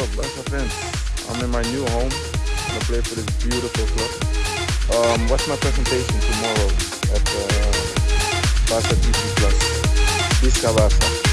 up, Barca fans? I'm in my new home. I'm gonna play for this beautiful club. Um, what's my presentation tomorrow at uh, Barca TV Plus? Visca Barca.